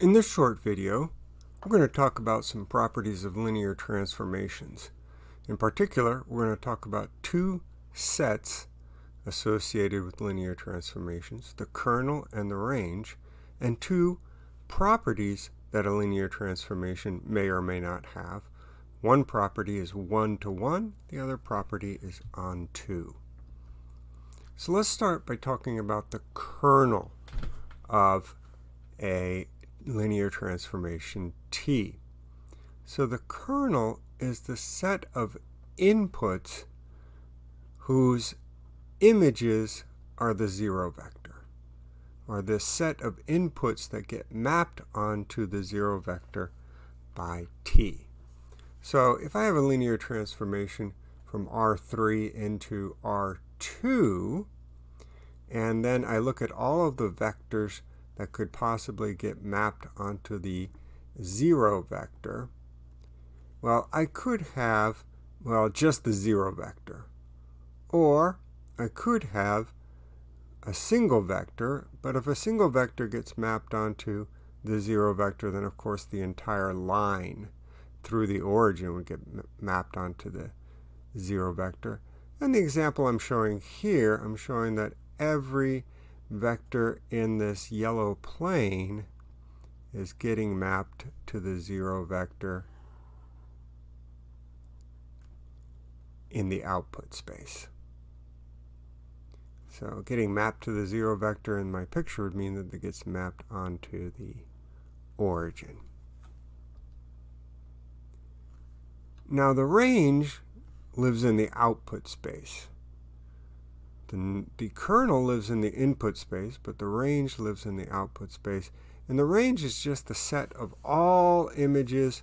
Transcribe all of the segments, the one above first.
In this short video, we're going to talk about some properties of linear transformations. In particular, we're going to talk about two sets associated with linear transformations, the kernel and the range, and two properties that a linear transformation may or may not have. One property is one-to-one, -one, the other property is onto. So let's start by talking about the kernel of a linear transformation T. So the kernel is the set of inputs whose images are the zero vector, or the set of inputs that get mapped onto the zero vector by t. So if I have a linear transformation from R3 into R2, and then I look at all of the vectors that could possibly get mapped onto the zero vector, well, I could have, well, just the zero vector. Or I could have a single vector, but if a single vector gets mapped onto the zero vector, then of course the entire line through the origin would get mapped onto the zero vector. And the example I'm showing here, I'm showing that every vector in this yellow plane is getting mapped to the zero vector in the output space. So getting mapped to the zero vector in my picture would mean that it gets mapped onto the origin. Now the range lives in the output space. The, the kernel lives in the input space, but the range lives in the output space. And the range is just the set of all images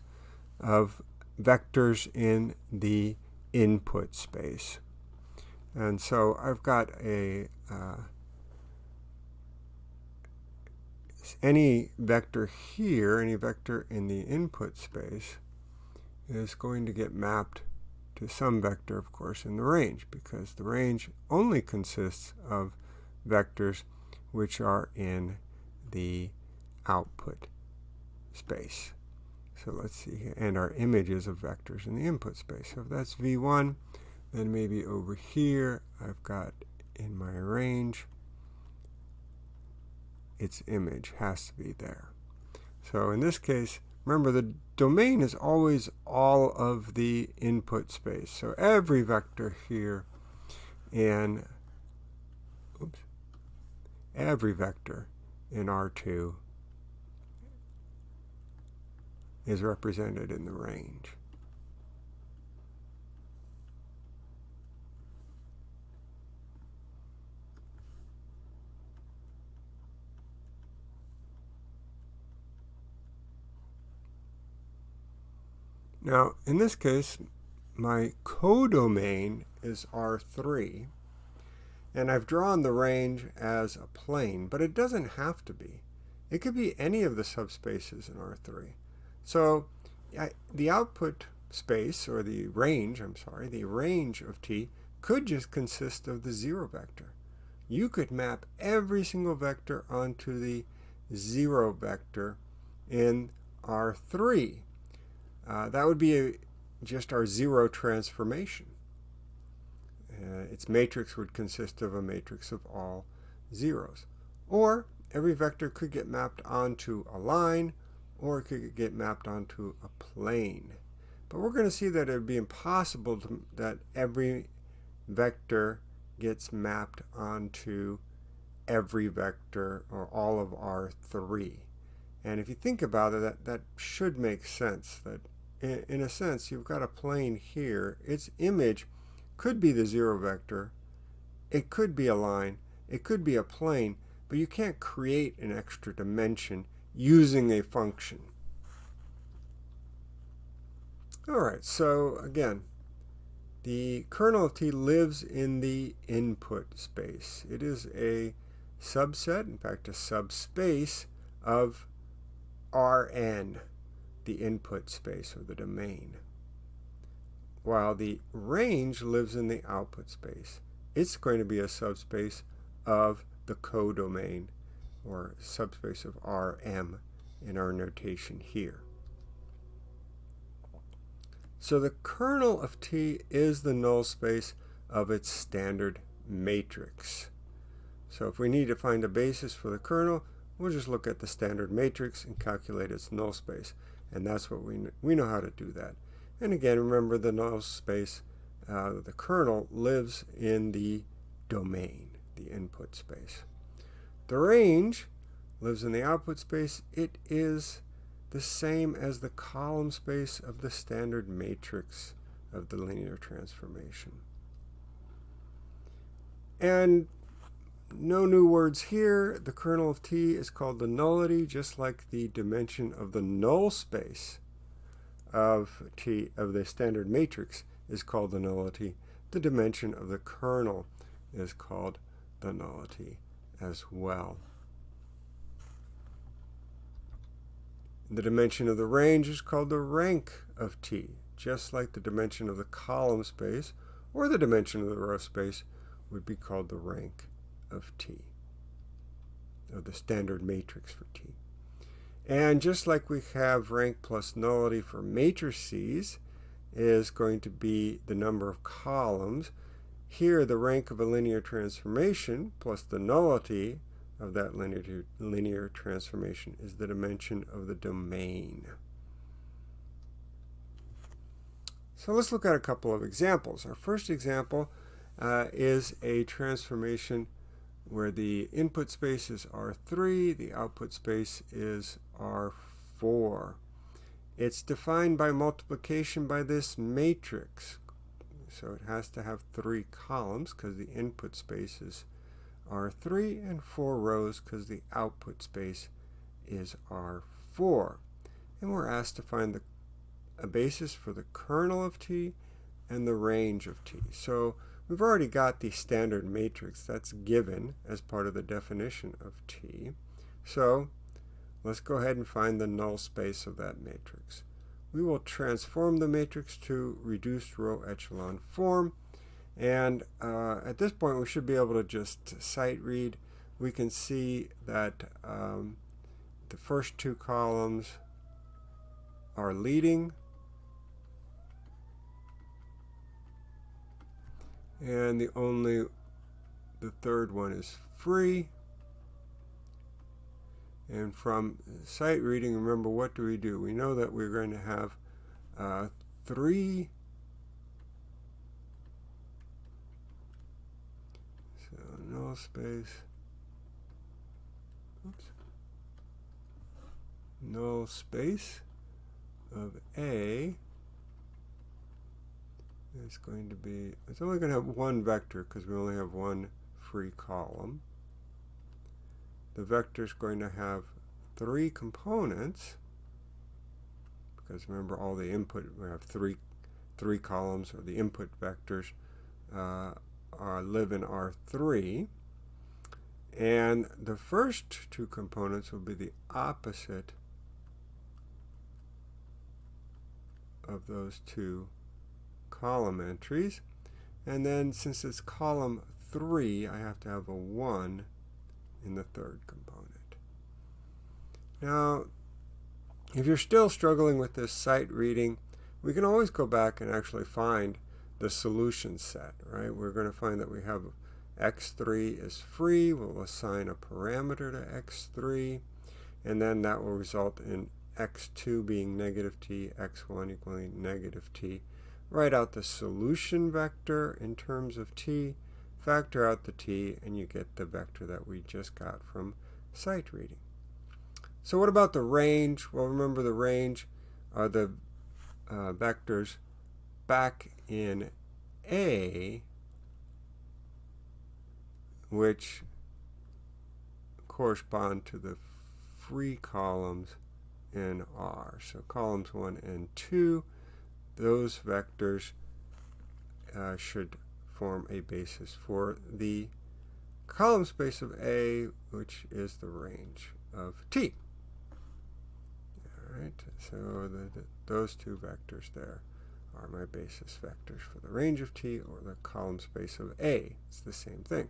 of vectors in the input space. And so I've got a uh, any vector here, any vector in the input space, is going to get mapped to some vector, of course, in the range, because the range only consists of vectors which are in the output space. So let's see, and our images of vectors in the input space. So if that's v1, then maybe over here I've got in my range, its image has to be there. So in this case, Remember, the domain is always all of the input space. So every vector here in oops, every vector in R2 is represented in the range. Now, in this case, my codomain is R3, and I've drawn the range as a plane, but it doesn't have to be. It could be any of the subspaces in R3. So I, the output space, or the range, I'm sorry, the range of T could just consist of the zero vector. You could map every single vector onto the zero vector in R3. Uh, that would be a, just our zero transformation. Uh, its matrix would consist of a matrix of all zeros. Or every vector could get mapped onto a line, or it could get mapped onto a plane. But we're going to see that it would be impossible to, that every vector gets mapped onto every vector or all of R3. And if you think about it, that, that should make sense, that in a sense, you've got a plane here. Its image could be the zero vector. It could be a line. It could be a plane. But you can't create an extra dimension using a function. All right, so again, the kernel of T lives in the input space. It is a subset, in fact, a subspace of Rn the input space or the domain. While the range lives in the output space. It's going to be a subspace of the codomain or subspace of Rm in our notation here. So the kernel of T is the null space of its standard matrix. So if we need to find a basis for the kernel, we'll just look at the standard matrix and calculate its null space. And that's what we, we know how to do that. And again, remember the null space, uh, the kernel lives in the domain, the input space. The range lives in the output space. It is the same as the column space of the standard matrix of the linear transformation. And no new words here. The kernel of T is called the nullity, just like the dimension of the null space of T of the standard matrix is called the nullity. The dimension of the kernel is called the nullity as well. The dimension of the range is called the rank of T, just like the dimension of the column space or the dimension of the row space would be called the rank of T, of the standard matrix for T. And just like we have rank plus nullity for matrices is going to be the number of columns, here the rank of a linear transformation plus the nullity of that linear, linear transformation is the dimension of the domain. So let's look at a couple of examples. Our first example uh, is a transformation where the input space is R3, the output space is R4. It's defined by multiplication by this matrix. So it has to have three columns because the input space is R3 and four rows because the output space is R4. And we're asked to find the, a basis for the kernel of T and the range of T. So We've already got the standard matrix that's given as part of the definition of T. So let's go ahead and find the null space of that matrix. We will transform the matrix to reduced row echelon form. And uh, at this point, we should be able to just sight read. We can see that um, the first two columns are leading and the only the third one is free. And from sight reading remember what do we do? We know that we're going to have uh, three. So null space. Oops, null space of A it's going to be, it's only going to have one vector because we only have one free column. The vector is going to have three components because remember all the input, we have three, three columns or the input vectors uh, are, live in R3. And the first two components will be the opposite of those two column entries. And then since it's column 3, I have to have a 1 in the third component. Now, if you're still struggling with this sight reading, we can always go back and actually find the solution set, right? We're going to find that we have x3 is free. We'll assign a parameter to x3, and then that will result in x2 being negative t, x1 equaling negative t, write out the solution vector in terms of t, factor out the t, and you get the vector that we just got from sight reading. So what about the range? Well, remember the range are the uh, vectors back in A, which correspond to the free columns in R. So columns 1 and 2 those vectors uh, should form a basis for the column space of A, which is the range of T. All right, so the, the, those two vectors there are my basis vectors for the range of T or the column space of A. It's the same thing.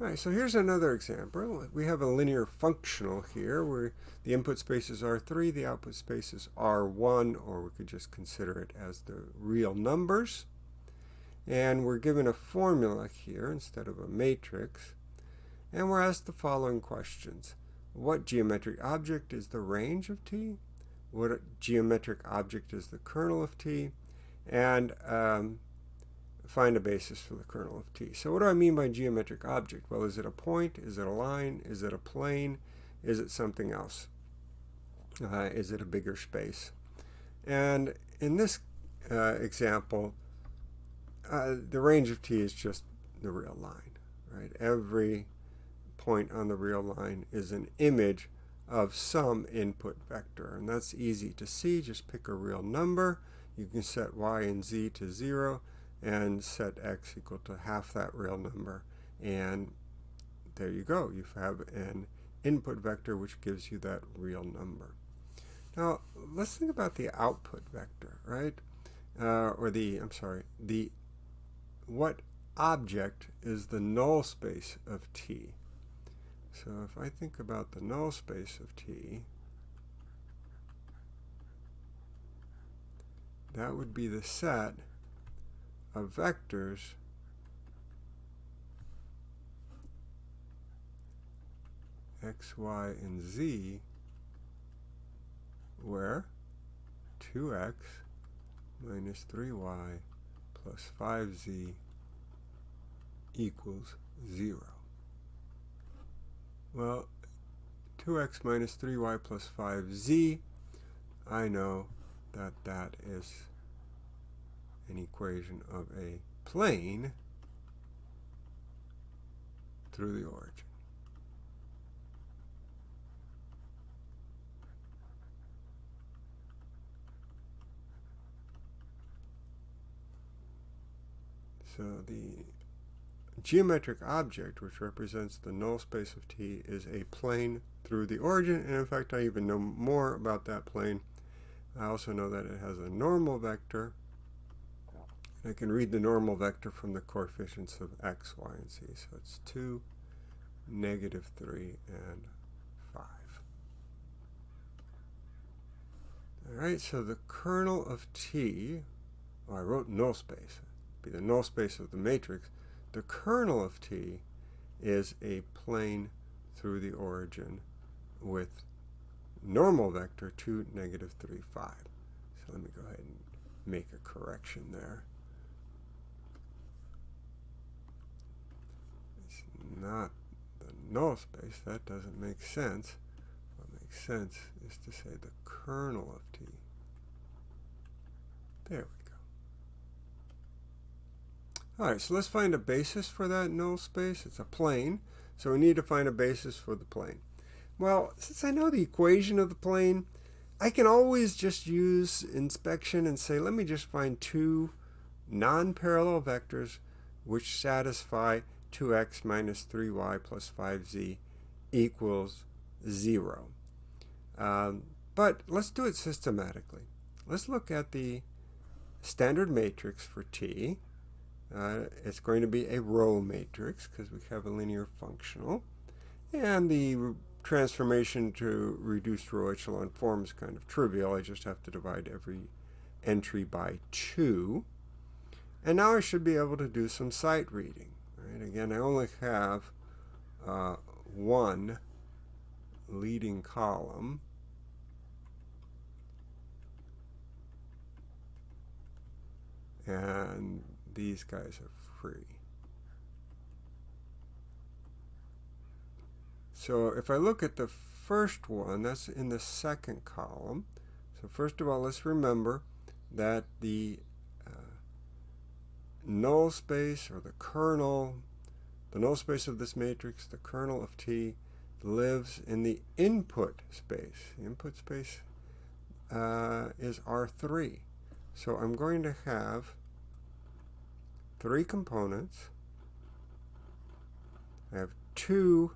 All right, so here's another example. We have a linear functional here where the input space is R3, the output space is R1, or we could just consider it as the real numbers. And we're given a formula here instead of a matrix. And we're asked the following questions. What geometric object is the range of t? What geometric object is the kernel of t? And um, find a basis for the kernel of t. So what do I mean by geometric object? Well, is it a point? Is it a line? Is it a plane? Is it something else? Uh, is it a bigger space? And in this uh, example, uh, the range of t is just the real line, right? Every point on the real line is an image of some input vector. And that's easy to see. Just pick a real number. You can set y and z to 0 and set x equal to half that real number. And there you go. You have an input vector which gives you that real number. Now, let's think about the output vector, right? Uh, or the, I'm sorry, the, what object is the null space of T? So if I think about the null space of T, that would be the set of vectors x, y, and z where 2x minus 3y plus 5z equals 0. Well, 2x minus 3y plus 5z, I know that that is an equation of a plane through the origin. So the geometric object, which represents the null space of T, is a plane through the origin. And in fact, I even know more about that plane. I also know that it has a normal vector I can read the normal vector from the coefficients of x, y, and z. So it's 2, negative 3, and 5. All right, so the kernel of T, well, I wrote null space, be the null space of the matrix. The kernel of T is a plane through the origin with normal vector 2, negative 3, 5. So let me go ahead and make a correction there. Not the null space. That doesn't make sense. What makes sense is to say the kernel of T. There we go. All right, so let's find a basis for that null space. It's a plane, so we need to find a basis for the plane. Well, since I know the equation of the plane, I can always just use inspection and say, let me just find two non-parallel vectors which satisfy 2x minus 3y plus 5z equals 0. Um, but let's do it systematically. Let's look at the standard matrix for t. Uh, it's going to be a row matrix because we have a linear functional. And the transformation to reduced row echelon form is kind of trivial. I just have to divide every entry by 2. And now I should be able to do some sight reading. Right? Again, I only have uh, one leading column. And these guys are free. So if I look at the first one, that's in the second column. So first of all, let's remember that the null space or the kernel, the null space of this matrix, the kernel of T, lives in the input space. The input space uh, is R3. So I'm going to have three components. I have two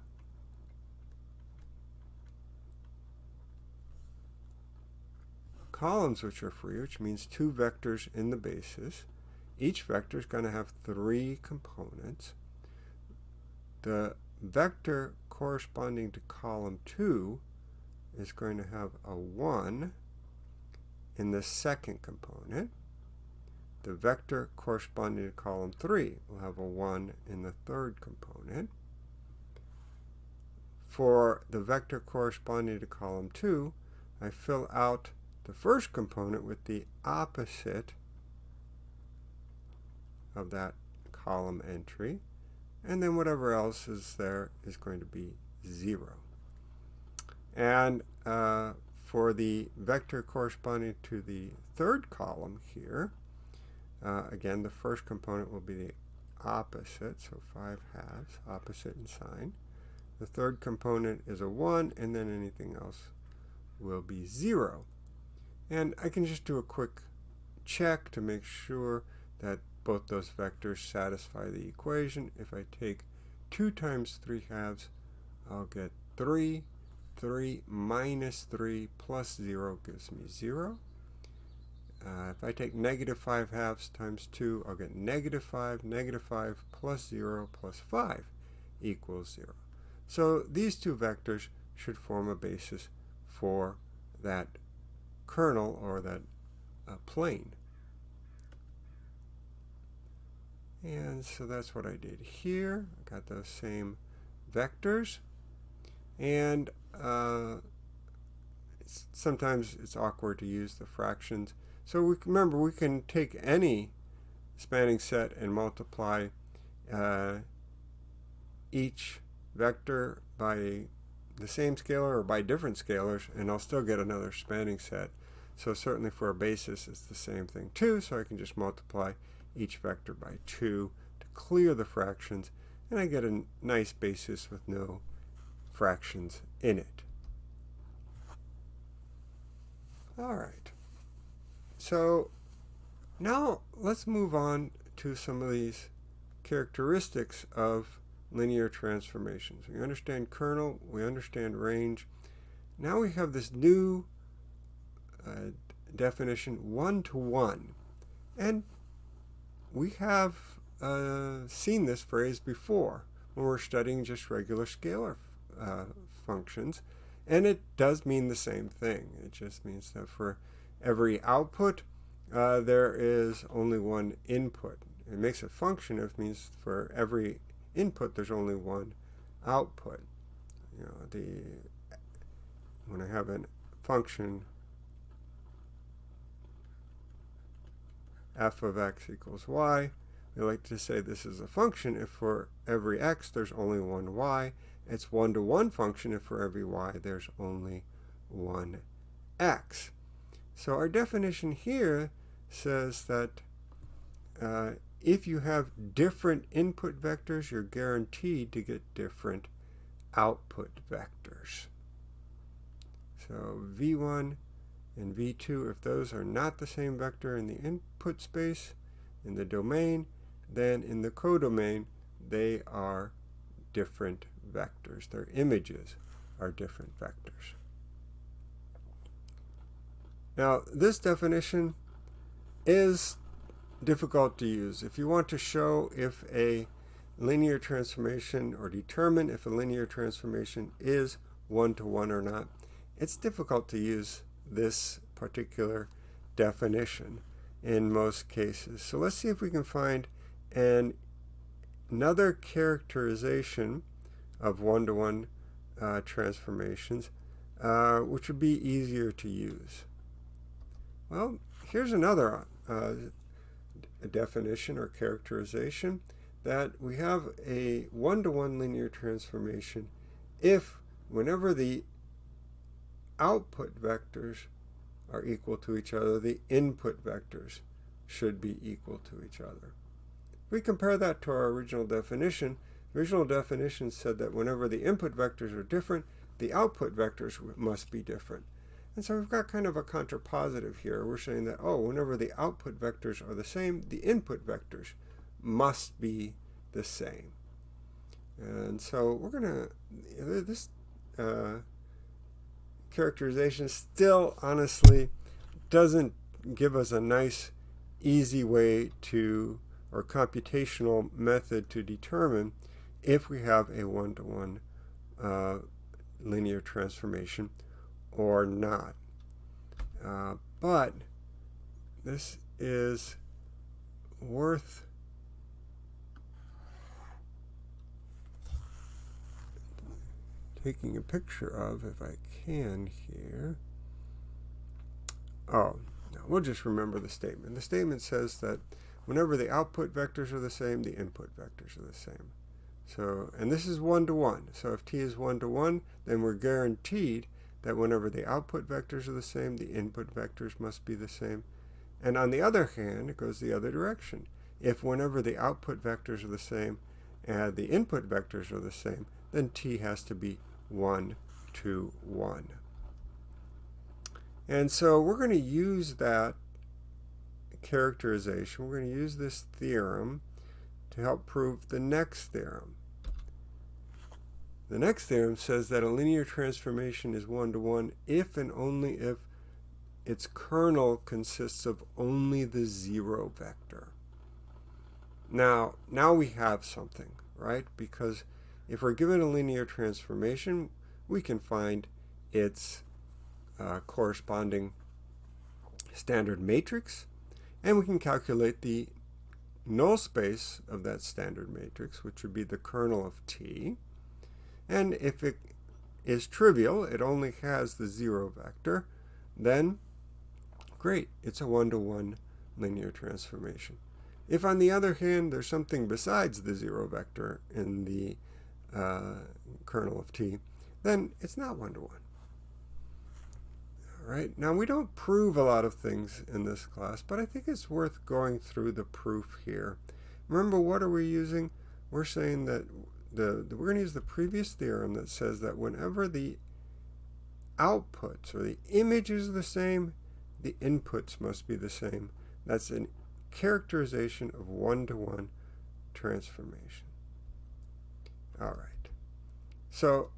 columns which are free, which means two vectors in the basis. Each vector is going to have three components. the vector corresponding to column 2 is going to have a 1 in the second component. The vector corresponding to column 3 will have a 1 in the third component. For the vector corresponding to column 2, I fill out the first component with the opposite of that column entry. And then whatever else is there is going to be 0. And uh, for the vector corresponding to the third column here, uh, again, the first component will be the opposite, so 5 halves, opposite in sign. The third component is a 1, and then anything else will be 0. And I can just do a quick check to make sure that both those vectors satisfy the equation. If I take 2 times 3 halves, I'll get 3. 3 minus 3 plus 0 gives me 0. Uh, if I take negative 5 halves times 2, I'll get negative 5. Negative 5 plus 0 plus 5 equals 0. So these two vectors should form a basis for that kernel or that uh, plane. And so that's what I did here. I got those same vectors. And uh, it's, sometimes it's awkward to use the fractions. So we, remember, we can take any spanning set and multiply uh, each vector by the same scalar or by different scalars, and I'll still get another spanning set. So certainly for a basis, it's the same thing too, so I can just multiply each vector by 2 to clear the fractions, and I get a nice basis with no fractions in it. All right. So now let's move on to some of these characteristics of linear transformations. We understand kernel, we understand range. Now we have this new uh, definition, one-to-one. And we have uh, seen this phrase before when we're studying just regular scalar uh, functions. And it does mean the same thing. It just means that for every output, uh, there is only one input. It makes a function if it means for every input, there's only one output. You know, the when I have a function f of x equals y, we like to say this is a function if for every x there's only one y. It's one-to-one -one function if for every y there's only one x. So our definition here says that uh, if you have different input vectors, you're guaranteed to get different output vectors. So v1 and v2, if those are not the same vector in the input space, in the domain, then in the codomain, they are different vectors. Their images are different vectors. Now, this definition is difficult to use. If you want to show if a linear transformation or determine if a linear transformation is one-to-one -one or not, it's difficult to use this particular definition in most cases. So let's see if we can find an, another characterization of one-to-one -one, uh, transformations, uh, which would be easier to use. Well, here's another uh, definition or characterization that we have a one-to-one -one linear transformation if whenever the output vectors are equal to each other, the input vectors should be equal to each other. If we compare that to our original definition, the original definition said that whenever the input vectors are different, the output vectors must be different. And so we've got kind of a contrapositive here. We're saying that, oh, whenever the output vectors are the same, the input vectors must be the same. And so we're going to, this uh, characterization still honestly doesn't give us a nice, easy way to, or computational method to determine if we have a one-to-one -one, uh, linear transformation or not. Uh, but this is worth taking a picture of if I can here. Oh, no, we'll just remember the statement. The statement says that whenever the output vectors are the same, the input vectors are the same. So, and this is one-to-one. -one. So if t is one-to-one, -one, then we're guaranteed that whenever the output vectors are the same, the input vectors must be the same. And on the other hand, it goes the other direction. If whenever the output vectors are the same and the input vectors are the same, then t has to be 1 to 1. And so we're going to use that characterization. We're going to use this theorem to help prove the next theorem. The next theorem says that a linear transformation is one-to-one -one if and only if its kernel consists of only the zero vector. Now, now we have something, right? Because if we're given a linear transformation, we can find its uh, corresponding standard matrix, and we can calculate the null space of that standard matrix, which would be the kernel of T. And if it is trivial, it only has the zero vector, then great, it's a one-to-one -one linear transformation. If on the other hand, there's something besides the zero vector in the uh, kernel of t, then it's not one-to-one. -one. All right, now we don't prove a lot of things in this class, but I think it's worth going through the proof here. Remember, what are we using? We're saying that the, the we're going to use the previous theorem that says that whenever the outputs or the image is the same, the inputs must be the same. That's a characterization of one-to-one -one transformation. All right. So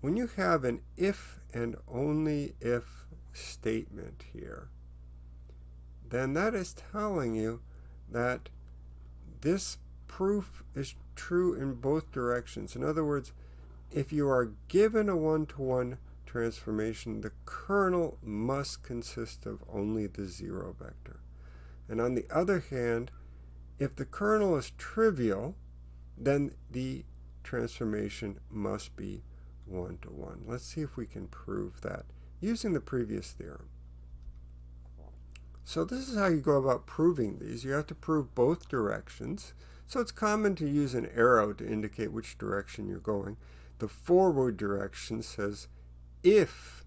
when you have an if and only if statement here, then that is telling you that this proof is true in both directions. In other words, if you are given a one-to-one -one transformation, the kernel must consist of only the zero vector. And on the other hand, if the kernel is trivial, then the transformation must be one-to-one. -one. Let's see if we can prove that using the previous theorem. So this is how you go about proving these. You have to prove both directions. So it's common to use an arrow to indicate which direction you're going. The forward direction says if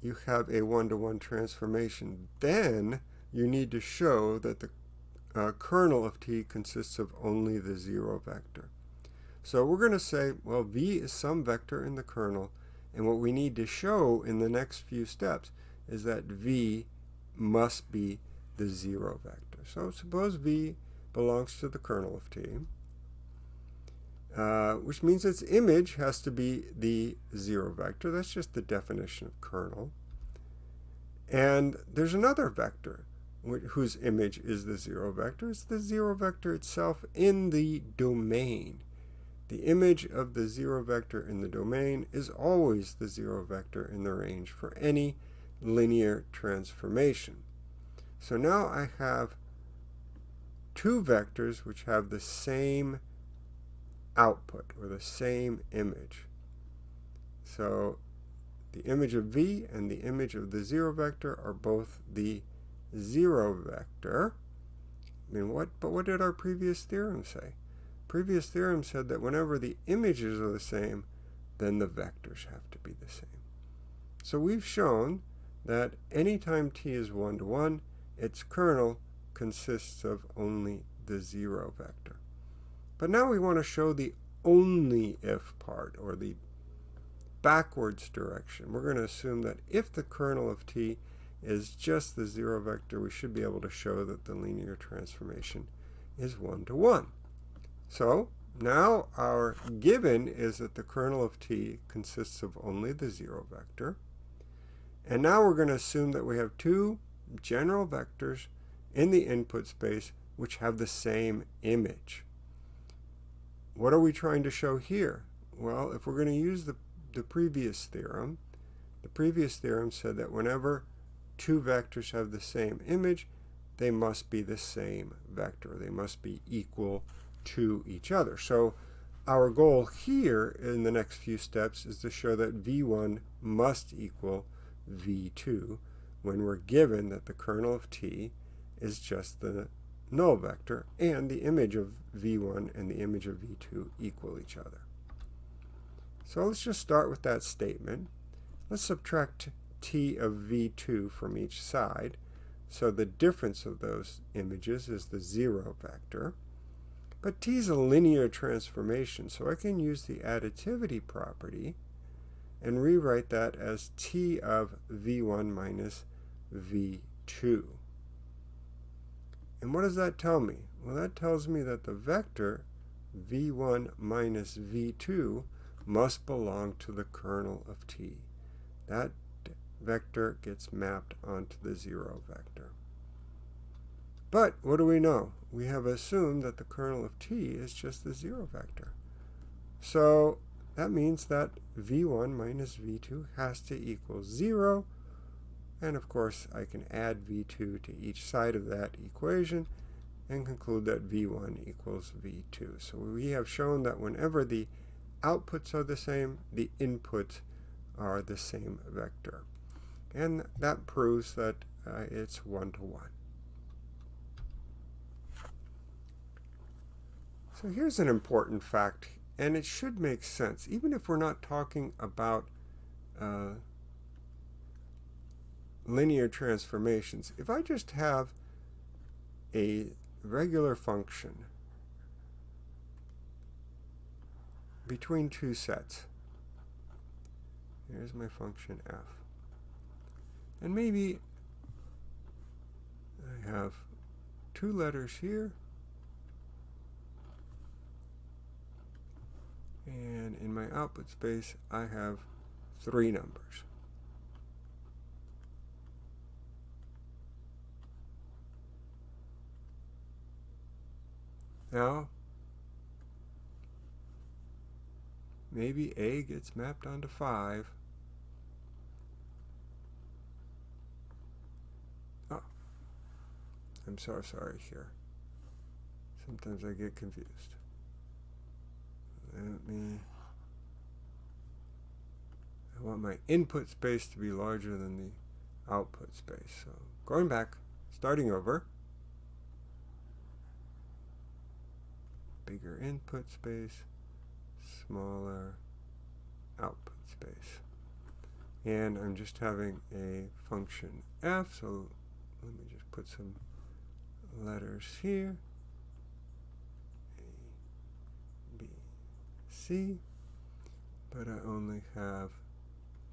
you have a one-to-one -one transformation, then you need to show that the uh, kernel of t consists of only the zero vector. So we're going to say, well, v is some vector in the kernel, and what we need to show in the next few steps is that v must be the zero vector. So suppose v belongs to the kernel of t, uh, which means its image has to be the zero vector. That's just the definition of kernel. And there's another vector whose image is the zero vector. It's the zero vector itself in the domain. The image of the zero vector in the domain is always the zero vector in the range for any linear transformation. So now I have two vectors which have the same output or the same image. So the image of v and the image of the zero vector are both the zero vector. I mean, what? But what did our previous theorem say? Previous theorem said that whenever the images are the same, then the vectors have to be the same. So we've shown that anytime t is one-to-one, -one, its kernel consists of only the zero vector. But now we want to show the only if part, or the backwards direction. We're going to assume that if the kernel of t is just the zero vector, we should be able to show that the linear transformation is one-to-one. -one. So now our given is that the kernel of t consists of only the zero vector. And now we're going to assume that we have two general vectors in the input space which have the same image. what are we trying to show here? Well, if we're going to use the, the previous theorem, the previous theorem said that whenever two vectors have the same image, they must be the same vector. They must be equal to each other. So our goal here in the next few steps is to show that v1 must equal v2 when we're given that the kernel of t is just the null vector and the image of v1 and the image of v2 equal each other. So let's just start with that statement. Let's subtract t of v2 from each side. So the difference of those images is the 0 vector. But t is a linear transformation, so I can use the additivity property and rewrite that as t of v1 minus v2. And what does that tell me? Well, that tells me that the vector v1 minus v2 must belong to the kernel of t. That vector gets mapped onto the 0 vector. But what do we know? We have assumed that the kernel of t is just the 0 vector. So that means that v1 minus v2 has to equal 0. And of course, I can add v2 to each side of that equation and conclude that v1 equals v2. So we have shown that whenever the outputs are the same, the inputs are the same vector. And that proves that uh, it's one-to-one. -one. So here's an important fact, and it should make sense, even if we're not talking about uh, linear transformations. If I just have a regular function between two sets, here's my function f, and maybe I have two letters here And in my output space, I have three numbers. Now, maybe A gets mapped onto 5. I'm so sorry here. Sometimes I get confused let me I want my input space to be larger than the output space. So going back, starting over, bigger input space, smaller output space. And I'm just having a function f, so let me just put some letters here. A, B, C. but I only have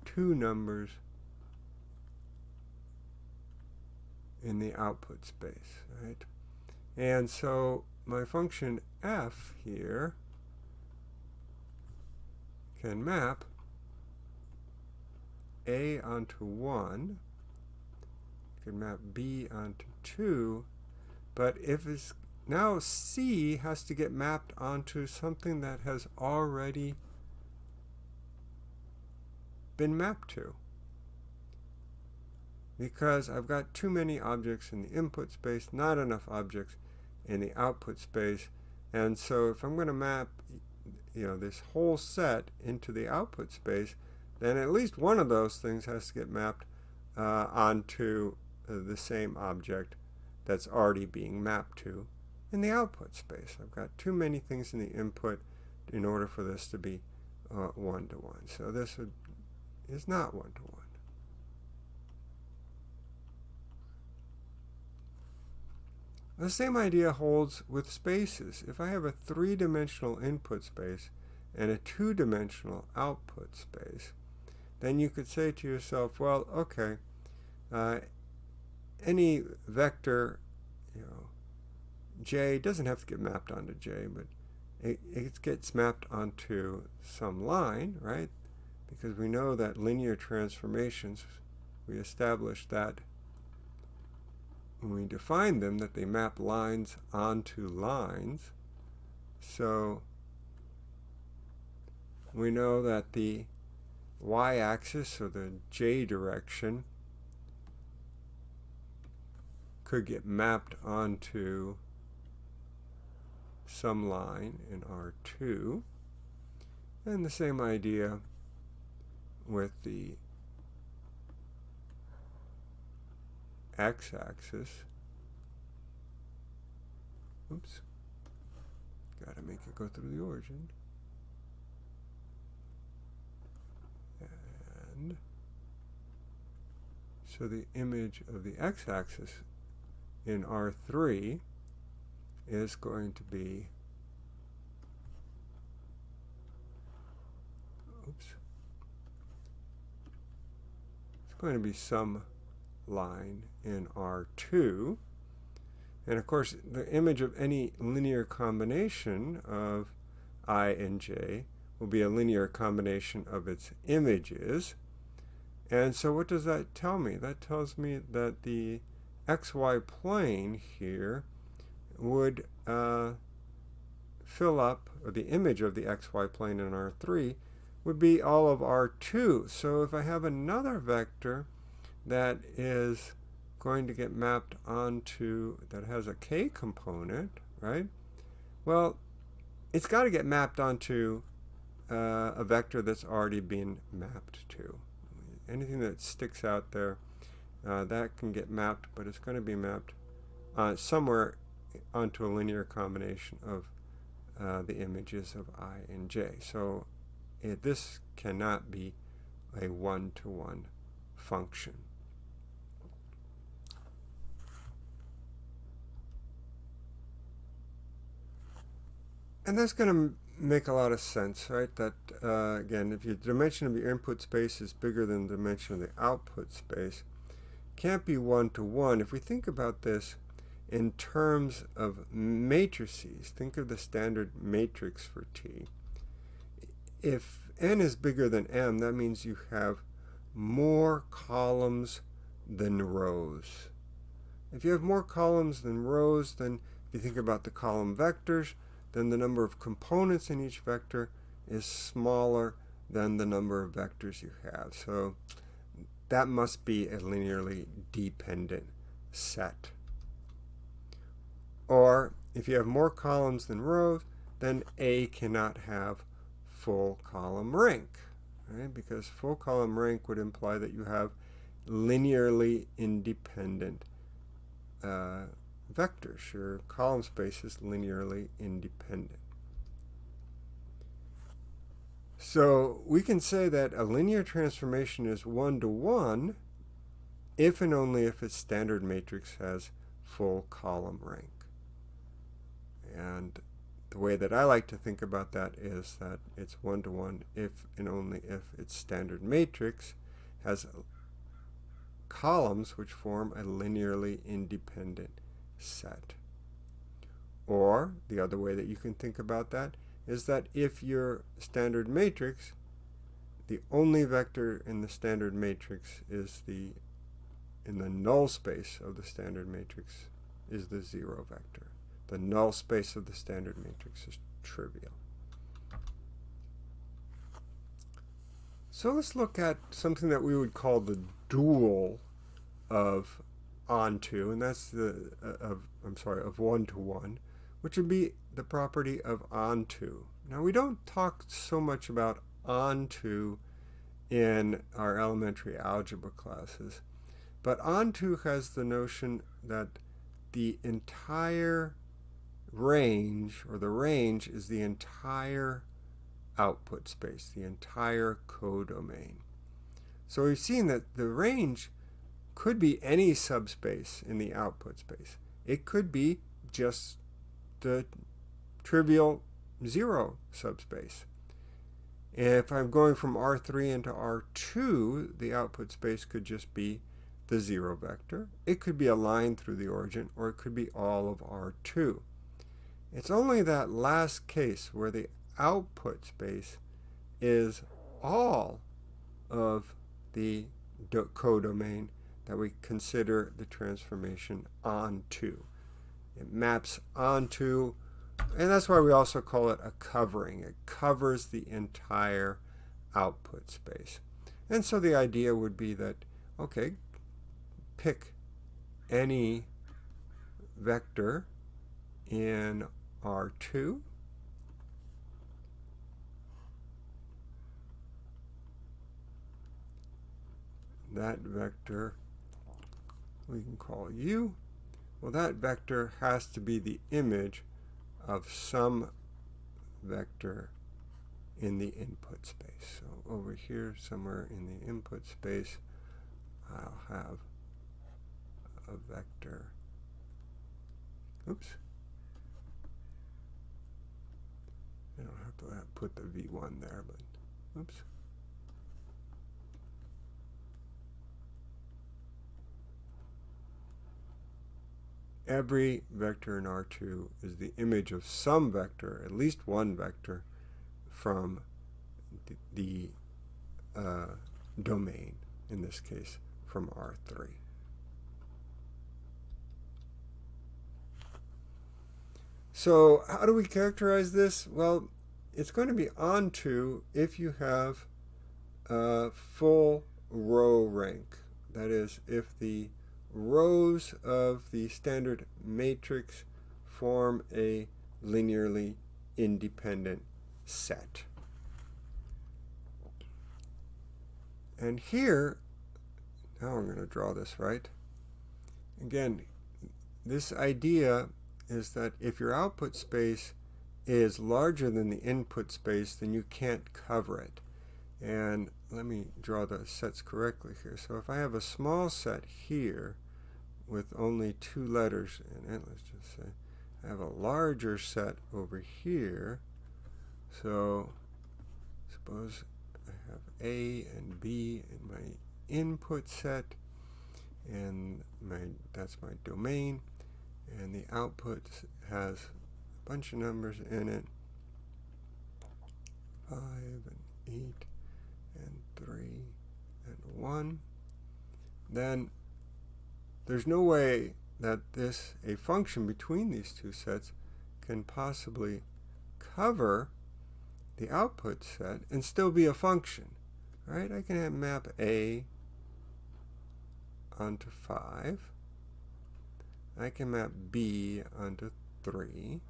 two numbers in the output space, right? And so my function f here can map a onto 1, can map b onto 2, but if it's now C has to get mapped onto something that has already been mapped to. Because I've got too many objects in the input space, not enough objects in the output space. And so if I'm going to map you know, this whole set into the output space, then at least one of those things has to get mapped uh, onto uh, the same object that's already being mapped to in the output space. I've got too many things in the input in order for this to be one-to-one. Uh, -one. So this would, is not one-to-one. -one. The same idea holds with spaces. If I have a three-dimensional input space and a two-dimensional output space, then you could say to yourself, well, okay, uh, any vector, you know, J doesn't have to get mapped onto J, but it, it gets mapped onto some line, right? Because we know that linear transformations, we established that when we define them, that they map lines onto lines. So we know that the y-axis, or the j direction, could get mapped onto some line in R2. And the same idea with the x-axis. Oops. Got to make it go through the origin. And so the image of the x-axis in R3 is going to be oops it's going to be some line in R2 and of course the image of any linear combination of i and j will be a linear combination of its images and so what does that tell me? That tells me that the xy plane here would uh, fill up, or the image of the xy plane in R3 would be all of R2. So if I have another vector that is going to get mapped onto, that has a k component, right? Well, it's got to get mapped onto uh, a vector that's already been mapped to. Anything that sticks out there uh, that can get mapped, but it's going to be mapped uh, somewhere onto a linear combination of uh, the images of i and j. So it, this cannot be a one-to-one -one function. And that's going to make a lot of sense, right? That, uh, again, if your dimension of your input space is bigger than the dimension of the output space, can't be one-to-one. -one. If we think about this in terms of matrices, think of the standard matrix for T. If n is bigger than m, that means you have more columns than rows. If you have more columns than rows, then if you think about the column vectors, then the number of components in each vector is smaller than the number of vectors you have. So that must be a linearly dependent set. Or if you have more columns than rows, then A cannot have full column rank, right? Because full column rank would imply that you have linearly independent uh, vectors. Your column space is linearly independent. So we can say that a linear transformation is one-to-one -one if and only if its standard matrix has full column rank. And the way that I like to think about that is that it's one-to-one -one if and only if its standard matrix has columns which form a linearly independent set. Or the other way that you can think about that is that if your standard matrix, the only vector in the standard matrix is the, in the null space of the standard matrix is the zero vector. The null space of the standard matrix is trivial. So let's look at something that we would call the dual of onto, and that's the uh, of I'm sorry of one to one, which would be the property of onto. Now we don't talk so much about onto in our elementary algebra classes, but onto has the notion that the entire range, or the range, is the entire output space, the entire codomain. So we've seen that the range could be any subspace in the output space. It could be just the trivial zero subspace. If I'm going from R3 into R2, the output space could just be the zero vector. It could be a line through the origin, or it could be all of R2. It's only that last case where the output space is all of the codomain that we consider the transformation onto. It maps onto And that's why we also call it a covering. It covers the entire output space. And so the idea would be that, okay, pick any vector in R2 that vector we can call u. Well, that vector has to be the image of some vector in the input space. So over here, somewhere in the input space, I'll have a vector. Oops. I don't have to uh, put the v1 there, but oops. Every vector in R2 is the image of some vector, at least one vector, from the, uh, domain, in this case, from R3. So how do we characterize this? Well, it's going to be onto if you have a full row rank. That is, if the rows of the standard matrix form a linearly independent set. And here, now I'm going to draw this right. Again, this idea is that if your output space is larger than the input space, then you can't cover it. And let me draw the sets correctly here. So if I have a small set here with only two letters in it, let's just say, I have a larger set over here. So suppose I have A and B in my input set, and my that's my domain, and the output has a bunch of numbers in it, 5 and 8 3 and 1, then there's no way that this, a function between these two sets, can possibly cover the output set and still be a function. Right? I can map A onto 5. I can map B onto 3.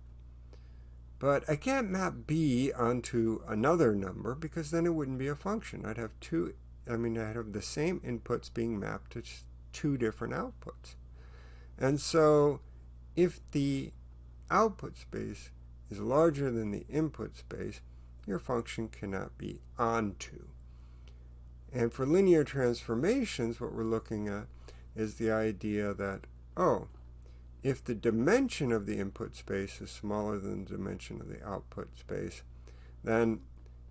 But I can't map b onto another number because then it wouldn't be a function. I'd have two, I mean, I'd have the same inputs being mapped to two different outputs. And so if the output space is larger than the input space, your function cannot be onto. And for linear transformations, what we're looking at is the idea that, oh, if the dimension of the input space is smaller than the dimension of the output space, then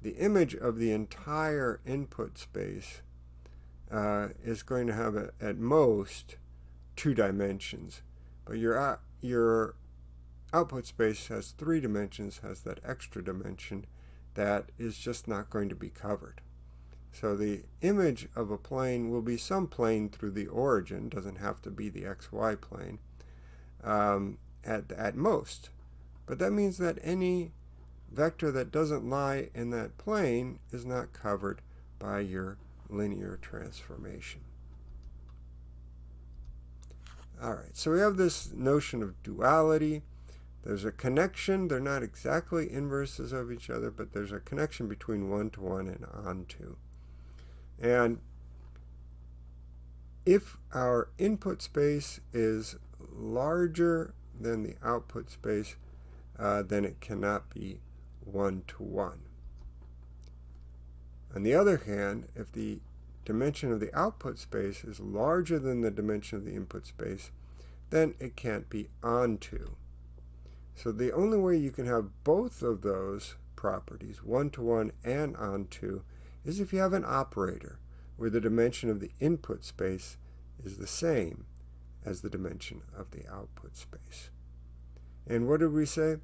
the image of the entire input space uh, is going to have a, at most two dimensions. But your, uh, your output space has three dimensions, has that extra dimension that is just not going to be covered. So the image of a plane will be some plane through the origin, doesn't have to be the xy plane, um, at, at most. But that means that any vector that doesn't lie in that plane is not covered by your linear transformation. All right, so we have this notion of duality. There's a connection. They're not exactly inverses of each other, but there's a connection between one-to-one -one and onto. And if our input space is larger than the output space, uh, then it cannot be one-to-one. -one. On the other hand, if the dimension of the output space is larger than the dimension of the input space, then it can't be onto. So the only way you can have both of those properties, one-to-one -one and onto, is if you have an operator where the dimension of the input space is the same as the dimension of the output space. And what did we say?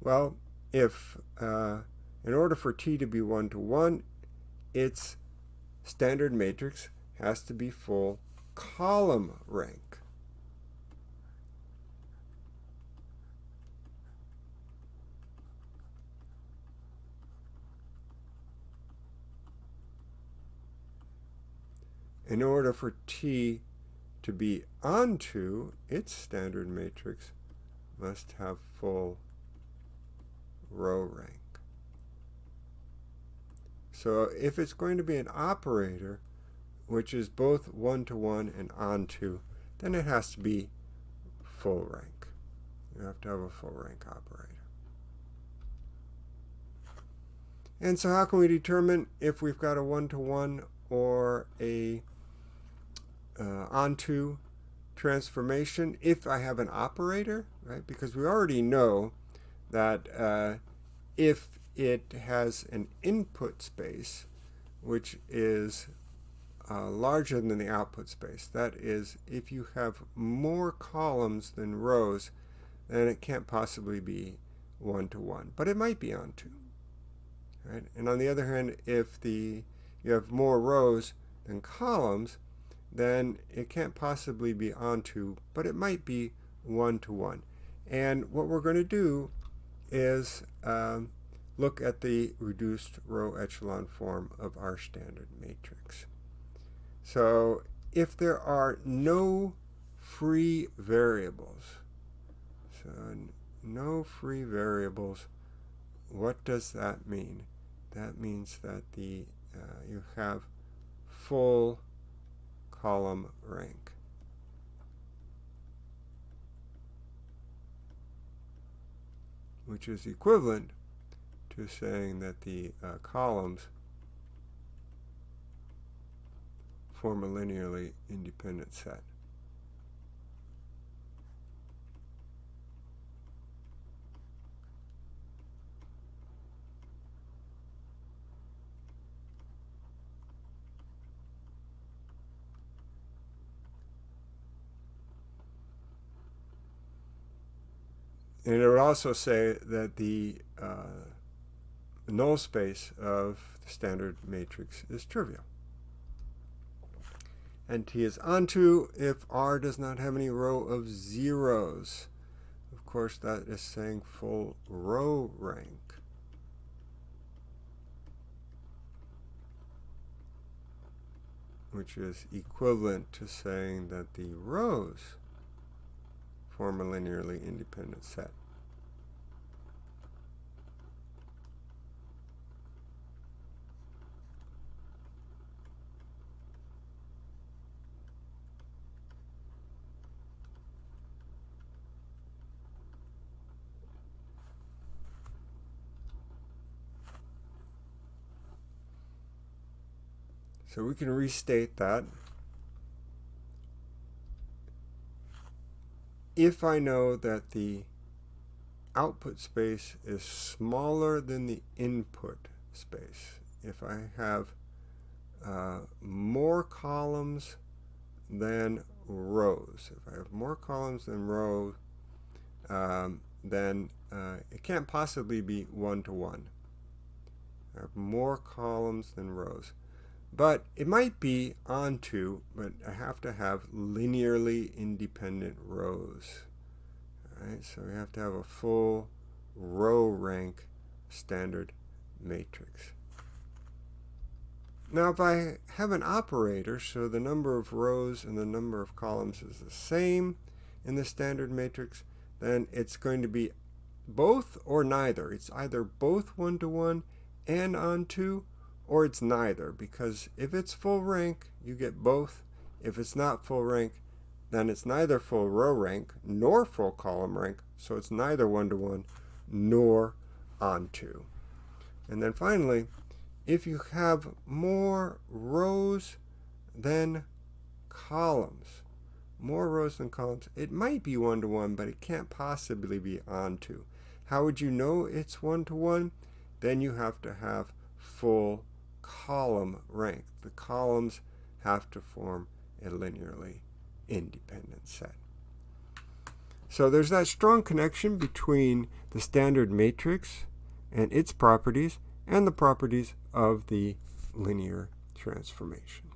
Well, if uh, in order for T to be 1 to 1, its standard matrix has to be full column rank. In order for T to be onto its standard matrix, must have full row rank. So if it's going to be an operator, which is both one-to-one -one and onto, then it has to be full rank. You have to have a full rank operator. And so how can we determine if we've got a one-to-one -one or a uh, onto transformation if I have an operator, right? Because we already know that uh, if it has an input space, which is uh, larger than the output space. That is, if you have more columns than rows, then it can't possibly be one-to-one, -one, but it might be onto. Right? And on the other hand, if the you have more rows than columns, then it can't possibly be onto, but it might be one-to-one. -one. And what we're going to do is um, look at the reduced row echelon form of our standard matrix. So if there are no free variables, so no free variables, what does that mean? That means that the uh, you have full column rank. which is equivalent to saying that the uh, columns form a linearly independent set. And it would also say that the uh, null space of the standard matrix is trivial. And T is onto if R does not have any row of zeros. Of course, that is saying full row rank. which is equivalent to saying that the rows form a linearly independent set. So we can restate that. If I know that the output space is smaller than the input space, if I have uh, more columns than rows, if I have more columns than rows, um, then uh, it can't possibly be one-to-one. -one. I have more columns than rows. But it might be onto, but I have to have linearly independent rows. All right, so we have to have a full row rank standard matrix. Now if I have an operator, so the number of rows and the number of columns is the same in the standard matrix, then it's going to be both or neither. It's either both one-to-one -one and onto, or it's neither because if it's full rank you get both. If it's not full rank then it's neither full row rank nor full column rank so it's neither one-to-one -one, nor onto. And then finally if you have more rows than columns more rows than columns it might be one-to-one -one, but it can't possibly be onto. How would you know it's one-to-one? -one? then you have to have full column rank. The columns have to form a linearly independent set. So there's that strong connection between the standard matrix and its properties and the properties of the linear transformation.